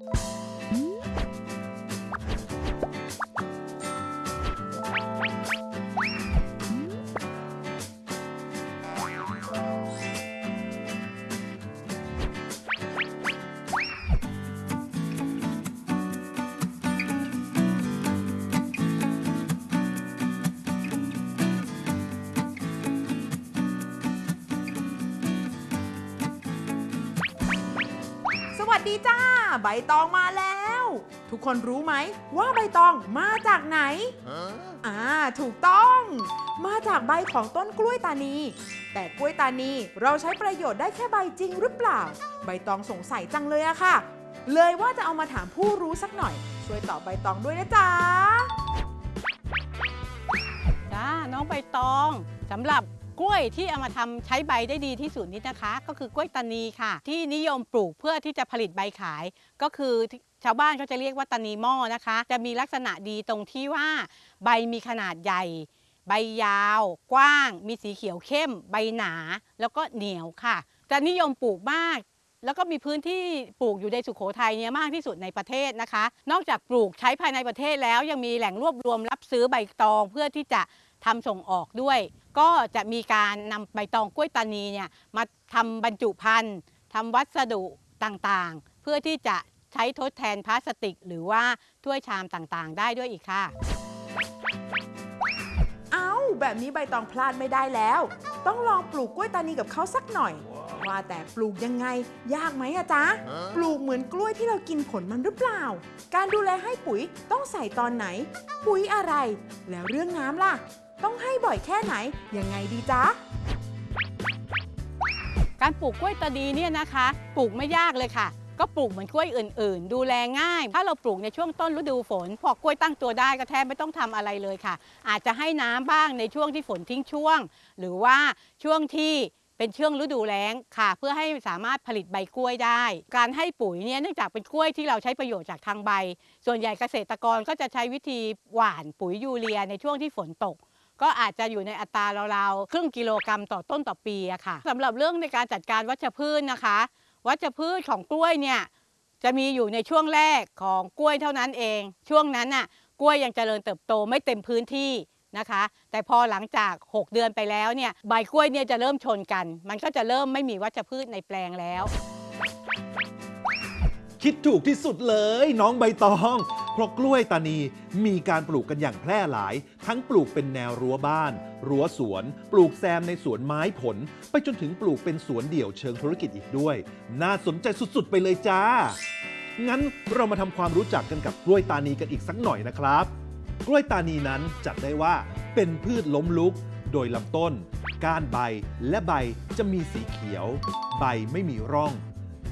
ส ดีจ้า ใบตองมาแล้ว ทุกคนรู้ไหมว่าใบตองมาจากไหน อ่า ถูกต้อง มาจากใบของต้นกล้วยตานี แต่กล้วยตานีเราใช้ประโยชน์ได้แค่ใบจริงหรือเปล่า ใบตองสงสัยจังเลยอะค่ะ เลยว่าจะเอามาถามผู้รู้สักหน่อย ช่วยตอบใบตองด้วยนะจ๊ะจ้าน้องใบตองสำหรับ กล้วยที่เอามาทำใช้ใบได้ดีที่สุดนี้นะคะ ก็คือกล้วยตานีค่ะ ที่นิยมปลูกเพื่อที่จะผลิตใบขาย ก็คือชาวบ้านเขาจะเรียกว่าตานีหม้อนะคะ จะมีลักษณะดีตรงที่ว่าใบมีขนาดใหญ่ ใบยาว กว้าง มีสีเขียวเข้ม ใบหนา แล้วก็เหนียวค่ะจะนิยมปลูกมากแล้วก็มีพื้นที่ปลูกอยู่ในสุโขทัยเนี่ยมากที่สุดในประเทศนะคะ นอกจากปลูกใช้ภายในประเทศแล้วยังมีแหล่งรวบรวมรับซื้อใบตองเพื่อที่จะ ทำส่งออกด้วย ก็จะมีการนำใบตองกล้วยตานีเนี่ยมาทำบรรจุภัณฑ์ทำวัสดุต่างๆ เพื่อที่จะใช้ทดแทนพลาสติก หรือว่าถ้วยชามต่างๆ ได้ด้วยอีกค่ะ เอา้า แบบนี้ใบตองพลาดไม่ได้แล้ว ต้องลองปลูกกล้วยตานีกับเขาสักหน่อย ว่าแต่ปลูกยังไง ยากไหมอะจ๊ะ ปลูกเหมือนกล้วยที่เรากินผลมันหรือเปล่า การดูแลให้ปุ๋ยต้องใส่ตอนไหน ปุ๋ยอะไร แล้วเรื่องน้ำล่ะ ต้องให้บ่อยแค่ไหน ยังไงดีจ๊ะ การปลูกกล้วยตานีเนี่ยนะคะ ปลูกไม่ยากเลยค่ะ ก็ปลูกเหมือนกล้วยอื่น ๆ ดูแลง่าย ถ้าเราปลูกในช่วงต้นฤดูฝน พอกล้วยตั้งตัวได้ก็แทบไม่ต้องทำอะไรเลยค่ะ อาจจะให้น้ำบ้างในช่วงที่ฝนทิ้งช่วง หรือว่าช่วงที่เป็นช่วงฤดูแล้งค่ะ เพื่อให้สามารถผลิตใบกล้วยได้ การให้ปุ๋ยเนี่ยเนื่องจากเป็นกล้วยที่เราใช้ประโยชน์จากทางใบ ส่วนใหญ่เกษตรกรก็จะใช้วิธีหว่านปุ๋ยยูเรียในช่วงที่ฝนตก ก็อาจจะอยู่ในอัตราราวๆครึ่งกิโลกรัมต่อต้นต่อปีอะค่ะสำหรับเรื่องในการจัดการวัชพืชนะคะ วัชพืชของกล้วยเนี่ยจะมีอยู่ในช่วงแรกของกล้วยเท่านั้นเอง ช่วงนั้นน่ะกล้วยยังเจริญเติบโตไม่เต็มพื้นที่นะคะ แต่พอหลังจาก 6 เดือนไปแล้วเนี่ยใบกล้วยเนี่ยจะเริ่มชนกัน มันก็จะเริ่มไม่มีวัชพืชในแปลงแล้ว คิดถูกที่สุดเลยน้องใบตอง เพราะกล้วยตานีมีการปลูกกันอย่างแพร่หลาย ทั้งปลูกเป็นแนวรั้วบ้าน รั้วสวน ปลูกแซมในสวนไม้ผล ไปจนถึงปลูกเป็นสวนเดี่ยวเชิงธุรกิจอีกด้วย น่าสนใจสุดๆ ไปเลยจ้า งั้นเรามาทำความรู้จักกันกับกล้วยตานีกันอีกสักหน่อยนะครับ กล้วยตานีนั้นจัดได้ว่าเป็นพืชล้มลุกโดยลำต้น ก้านใบและใบจะมีสีเขียว ใบไม่มีร่อง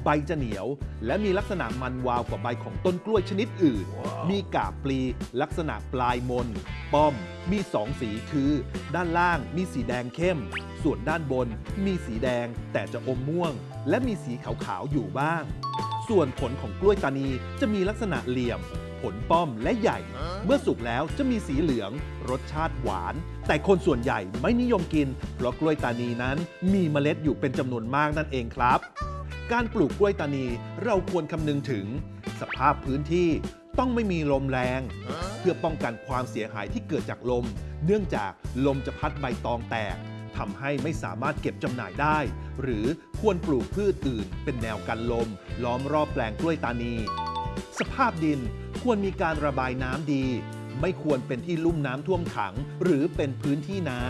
ใบจะเหนียว และมีลักษณะมันวาวกว่าใบของต้นกล้วยชนิดอื่น มีกาบปลี ลักษณะปลายมน ป้อม มีสองสีคือ ด้านล่างมีสีแดงเข้ม ส่วนด้านบนมีสีแดงแต่จะอมม่วง และมีสีขาวๆอยู่บ้าง ส่วนผลของกล้วยตานีจะมีลักษณะเหลี่ยม ผลป้อมและใหญ่ เมื่อสุกแล้วจะมีสีเหลือง รสชาติหวาน แต่คนส่วนใหญ่ไม่นิยมกิน เพราะกล้วยตานีนั้นมีเมล็ดอยู่เป็นจำนวนมากนั่นเองครับ การปลูกกล้วยตานีเราควรคำนึงถึง สภาพพื้นที่ต้องไม่มีลมแรง เพื่อป้องกันความเสียหายที่เกิดจากลม เนื่องจากลมจะพัดใบตองแตกทำให้ไม่สามารถเก็บจำหน่ายได้ หรือควรปลูกพืชอื่น เป็นแนวกันลม ล้อมรอบแปลงกล้วยตานี สภาพดินควรมีการระบายน้ำดี ไม่ควรเป็นที่ลุ่มน้ำท่วมขัง หรือเป็นพื้นที่นา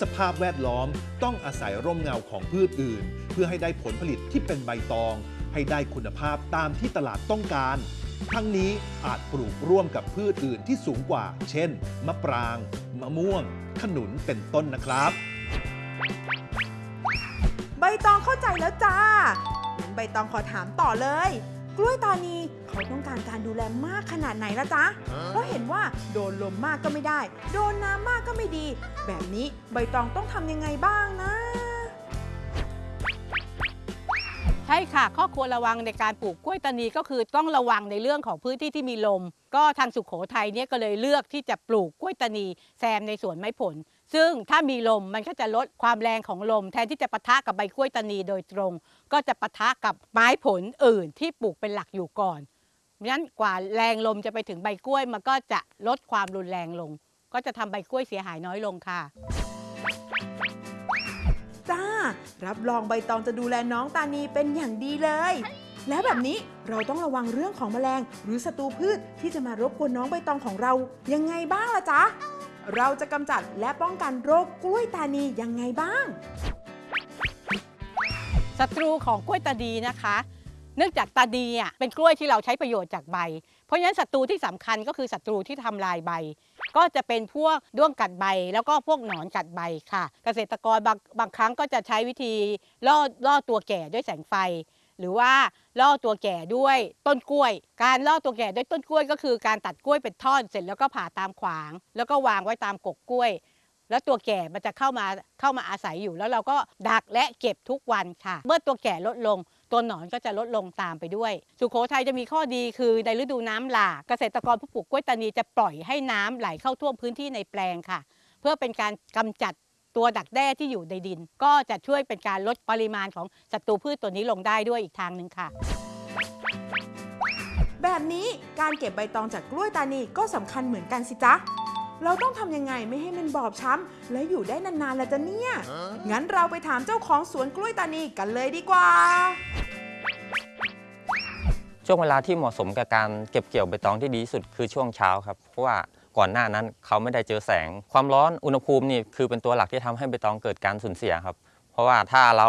สภาพแวดล้อมต้องอาศัยร่มเงาของพืชอื่น เพื่อให้ได้ผลผลิตที่เป็นใบตอง ให้ได้คุณภาพตามที่ตลาดต้องการ ทั้งนี้อาจปลูกร่วมกับพืชอื่นที่สูงกว่า เช่น มะปราง มะม่วง ขนุนเป็นต้นนะครับ ใบตองเข้าใจแล้วจ้างั้นใบตองขอถามต่อเลย กล้วยตานีเขาต้องการการดูแลมากขนาดไหนละจ๊ะ เพราะเห็นว่าโดนลมมากก็ไม่ได้ โดนน้ำมากก็ไม่ดี แบบนี้ใบตองต้องทำยังไงบ้างนะ ใช่ค่ะ ข้อควรระวังในการปลูกกล้วยตานีก็คือต้องระวังในเรื่องของพื้นที่ที่มีลม ก็ทางสุขโขทัยเนี่ยก็เลยเลือกที่จะปลูกกล้วยตานีแซมในสวนไม้ผล ซึ่งถ้ามีลมมันก็จะลดความแรงของลม แทนที่จะปะทะกับใบกล้วยตานีโดยตรง ก็จะปะทะกับไม้ผลอื่นที่ปลูกเป็นหลักอยู่ก่อนเพราะฉะนั้นกว่าแรงลมจะไปถึงใบกล้วยมันก็จะลดความรุนแรงลง ก็จะทำใบกล้วยเสียหายน้อยลงค่ะจ้า รับรองใบตองจะดูแลน้องตานีเป็นอย่างดีเลย แล้วแบบนี้เราต้องระวังเรื่องของแมลง หรือศัตรูพืชที่จะมารบกวนน้องใบตองของเรายังไงบ้างล่ะจ๊ะ เราจะกำจัดและป้องกันโรคกล้วยตานียังไงบ้าง ศัตรูของกล้วยตาดีนะคะ เนื่องจากตาดีอะเป็นกล้วยที่เราใช้ประโยชน์จากใบ เพราะฉะนั้นศัตรูที่สำคัญก็คือศัตรูที่ทำลายใบ ก็จะเป็นพวกด้วงกัดใบ แล้วก็พวกหนอนกัดใบค่ะ เกษตรกรบางบางครั้งก็จะใช้วิธีล่อล่อตัวแก่ด้วยแสงไฟ หรือว่าล่อตัวแก่ด้วยต้นกล้วย การล่อตัวแก่ด้วยต้นกล้วย ก็คือการตัดกล้วยเป็นท่อนเสร็จแล้วก็ผ่าตามขวาง แล้วก็วางไว้ตามกกกล้วย แล้วตัวแก่มันจะเข้ามาเข้ามาอาศัยอยู่ แล้วเราก็ดักและเก็บทุกวันค่ะ เมื่อตัวแก่ลดลง ตัวหนอนก็จะลดลงตามไปด้วย สุโขทัยจะมีข้อดีคือในฤดูน้ำหลากเกษตรกรผู้ปลูกกล้วยตานีจะปล่อยให้น้ำไหลเข้าท่วมพื้นที่ในแปลงค่ะ เพื่อเป็นการกำจัด ตัวดักแด้ที่อยู่ในดิน ก็จะช่วยเป็นการลดปริมาณของศัตรูพืชตัวนี้ลงได้ด้วยอีกทางหนึ่งค่ะ แบบนี้การเก็บใบตองจากกล้วยตานีก็สำคัญเหมือนกันสิจ๊ะ เราต้องทำยังไงไม่ให้มันบอบช้ำและอยู่ได้นานๆล่ะจ๊ะเนี่ย งั้นเราไปถามเจ้าของสวนกล้วยตานีกันเลยดีกว่า ช่วงเวลาที่เหมาะสมกับการเก็บเกี่ยวใบตองที่ดีที่สุดคือช่วงเช้าครับ เพราะว่า ก่อนหน้านั้นเขาไม่ได้เจอแสง ความร้อนอุณหภูมินี่คือเป็นตัวหลักที่ทำให้ใบตองเกิดการสูญเสียครับ เพราะว่าถ้าเรา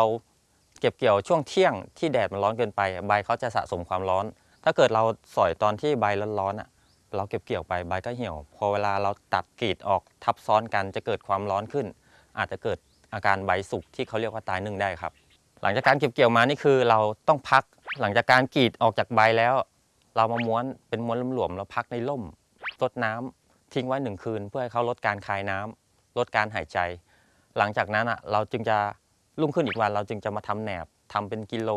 เก็บเกี่ยวช่วงเที่ยงที่แดดมันร้อนเกินไป ใบเขาจะสะสมความร้อน ถ้าเกิดเราสอยตอนที่ใบร้อนๆอะเราเก็บเกี่ยวไปใบก็เหี่ยว พอเวลาเราตัดกรีดออกทับซ้อนกันจะเกิดความร้อนขึ้น อาจจะเกิดอาการใบสุกที่เขาเรียกว่าตายนึ่งได้ครับ หลังจากการเก็บเกี่ยวมานี่คือเราต้องพักหลังจากการกรีดออกจากใบแล้ว เรามาม้วนเป็นม้วนหลวมๆแล้วพักในร่มรดน้ำ ทิ้งไว้หนึ่งคืน เพื่อให้เขาลดการคายน้ำลดการหายใจ หลังจากนั้นอะเราจึงจะรุ่งขึ้นอีกวันเราจึงจะมาทำแหนบทำเป็นกิโล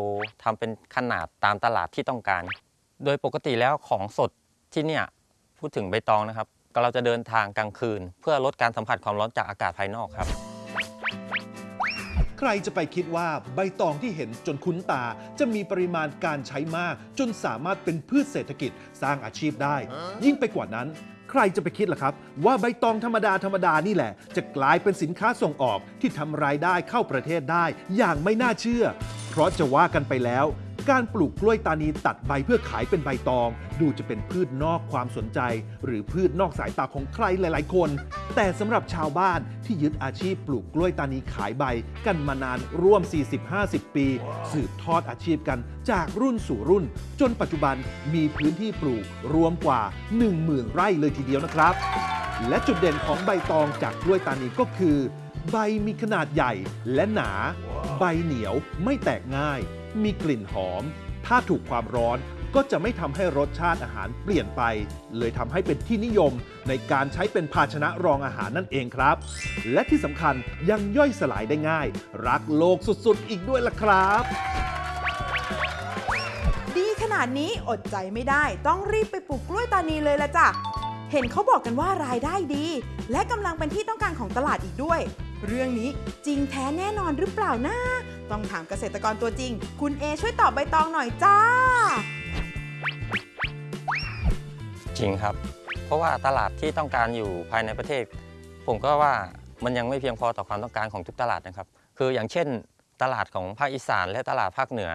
ทำเป็นขนาดตามตลาดที่ต้องการ โดยปกติแล้วของสดที่เนี่ยพูดถึงใบตองนะครับก็เราจะเดินทางกลางคืน เพื่อลดการสัมผัสความร้อนจากอากาศภายนอกครับ ใครจะไปคิดว่าใบตองที่เห็นจนคุ้นตา จะมีปริมาณการใช้มาก จนสามารถเป็นพืชเศรษฐกิจสร้างอาชีพได้ ยิ่งไปกว่านั้น รจะไปคิดล่ะครับ ว่าใบตองธรรมดาธรรมดานี่แหละ จะกลายเป็นสินค้าส่งออกที่ทำรายได้เข้าประเทศได้อย่างไม่น่าเชื่อ เพราะจะว่ากันไปแล้ว การปลูกกล้วยตานีตัดใบเพื่อขายเป็นใบตอง ดูจะเป็นพืชนอกความสนใจ หรือพืชนอกสายตาของใครหลาย ๆ คน แต่สำหรับชาวบ้านที่ยึดอาชีพปลูกกล้วยตานีขายใบกันมานานร่วม 40-50 ปี สืบทอดอาชีพกันจากรุ่นสู่รุ่น จนปัจจุบันมีพื้นที่ปลูกรวมกว่า 10,000 ไร่เลยทีเดียวนะครับ และจุดเด่นของใบตองจากกล้วยตานีก็คือ ใบมีขนาดใหญ่และหนา ใบเหนียวไม่แตกง่าย มีกลิ่นหอม ถ้าถูกความร้อนก็จะไม่ทำให้รสชาติอาหารเปลี่ยนไป เลยทำให้เป็นที่นิยมในการใช้เป็นภาชนะรองอาหารนั่นเองครับ และที่สำคัญยังย่อยสลายได้ง่าย รักโลกสุดๆ อีกด้วยล่ะครับ ดีขนาดนี้อดใจไม่ได้ ต้องรีบไปปลูกกล้วยตานีเลยละจ้ะ เห็นเขาบอกกันว่ารายได้ดี และกำลังเป็นที่ต้องการของตลาดอีกด้วย เรื่องนี้จริงแท้แน่นอนหรือเปล่านะ ต้องถามเกษตรกรตัวจริง คุณเอช่วยตอบใบตองหน่อยจ้า จริงครับ เพราะว่าตลาดที่ต้องการอยู่ภายในประเทศ ผมก็ว่ามันยังไม่เพียงพอต่อความต้องการของทุกตลาดนะครับ คืออย่างเช่น ตลาดของภาคอีสานและตลาดภาคเหนือ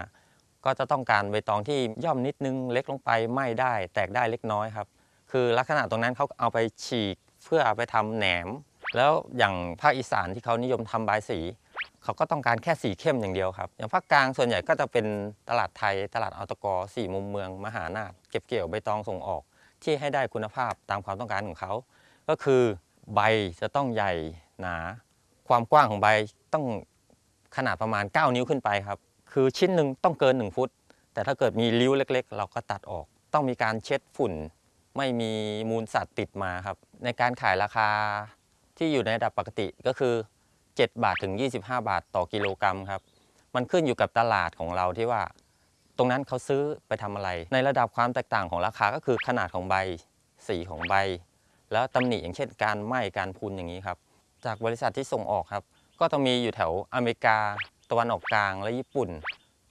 ก็จะต้องการใบตองที่ย่อมนิดนึงเล็กลงไปไม่ได้ แตกได้เล็กน้อยครับ คือลักษณะตรงนั้นเขาเอาไปฉีกเพื่อเอาไปทำแหนม แล้วอย่างภาคอีสานที่เขานิยมทำบายสี เขาก็ต้องการแค่สีเข้มอย่างเดียวครับ อย่างภาคกลางส่วนใหญ่ก็จะเป็นตลาดไทย ตลาดออตกสี่มุมเมือง มหานาถเก็บเกี่ยวใบตองส่งออก ที่ให้ได้คุณภาพตามความต้องการของเขา ก็คือใบจะต้องใหญ่หนา ความกว้างของใบต้องขนาดประมาณ 9 นิ้วขึ้นไปครับ คือชิ้นหนึ่งต้องเกิน 1 ฟุต แต่ถ้าเกิดมีริ้วเล็ก ๆ เราก็ตัดออก ต้องมีการเช็ดฝุ่น ไม่มีมูลสัตว์ติดมาครับ ในการขายราคาที่อยู่ในระดับปกติก็คือ 7 บาทถึง 25 บาทต่อกิโลกรัมครับ มันขึ้นอยู่กับตลาดของเราที่ว่า ตรงนั้นเขาซื้อไปทำอะไร ในระดับความแตกต่างของราคาก็คือขนาดของใบ สีของใบ แล้วตำหนิอย่างเช่นการไหม้การพุนอย่างนี้ครับ จากบริษัทที่ส่งออกครับ ก็จะมีอยู่แถวอเมริกา ตะวันออกกลางและญี่ปุ่น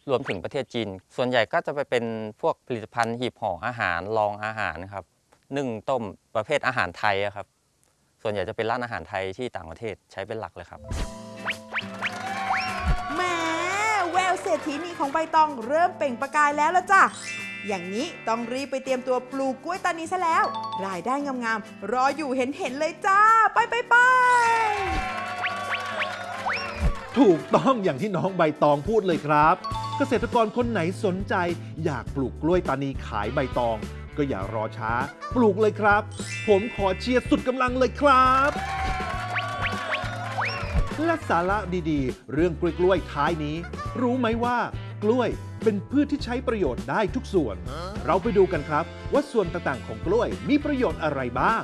รวมถึงประเทศจีน ส่วนใหญ่ก็จะไปเป็นพวกผลิตภัณฑ์หีบห่ออาหารรองอาหารครับนึ่งต้มประเภทอาหารไทยครับ ส่วนใหญ่จะเป็นร้านอาหารไทยที่ต่างประเทศใช้เป็นหลักเลยครับ แหมแววเศรษฐีนีของใบตองเริ่มเปล่งประกายแล้วละจ้ะ อย่างนี้ต้องรีบไปเตรียมตัวปลูกกล้วยตานีซะแล้ว รายได้งามๆรออยู่เห็นๆเลยจ้า ไปไปไปถูกต้องอย่างที่น้องใบตองพูดเลยครับ เกษตรกรคนไหนสนใจ อยากปลูกกล้วยตานีขายใบตอง ก็อย่ารอช้า ปลูกเลยครับ ผมขอเชียร์สุดกำลังเลยครับ และสาระดีๆ เรื่องกล้วยๆท้ายนี้ รู้ไหมว่ากล้วยเป็นพืชที่ใช้ประโยชน์ได้ทุกส่วน เราไปดูกันครับ ว่าส่วนต่างๆของกล้วยมีประโยชน์อะไรบ้าง